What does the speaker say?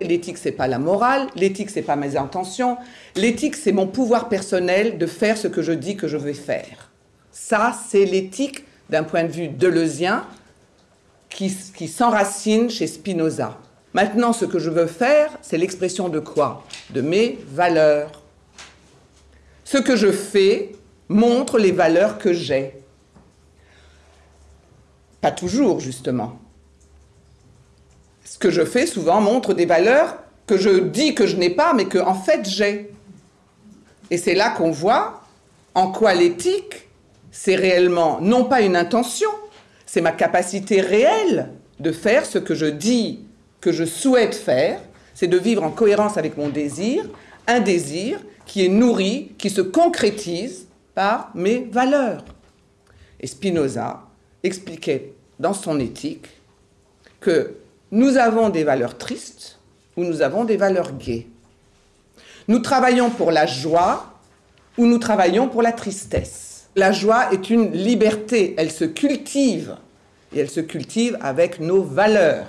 L'éthique, c'est pas la morale, l'éthique, c'est pas mes intentions, l'éthique, c'est mon pouvoir personnel de faire ce que je dis que je vais faire. Ça, c'est l'éthique d'un point de vue deleuzien qui, qui s'enracine chez Spinoza. Maintenant, ce que je veux faire, c'est l'expression de quoi? De mes valeurs. Ce que je fais montre les valeurs que j'ai. Pas toujours, justement ce que je fais souvent montre des valeurs que je dis que je n'ai pas, mais que en fait j'ai. Et c'est là qu'on voit en quoi l'éthique, c'est réellement non pas une intention, c'est ma capacité réelle de faire ce que je dis que je souhaite faire, c'est de vivre en cohérence avec mon désir, un désir qui est nourri, qui se concrétise par mes valeurs. Et Spinoza expliquait dans son éthique que nous avons des valeurs tristes ou nous avons des valeurs gaies. Nous travaillons pour la joie ou nous travaillons pour la tristesse. La joie est une liberté, elle se cultive et elle se cultive avec nos valeurs.